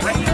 Right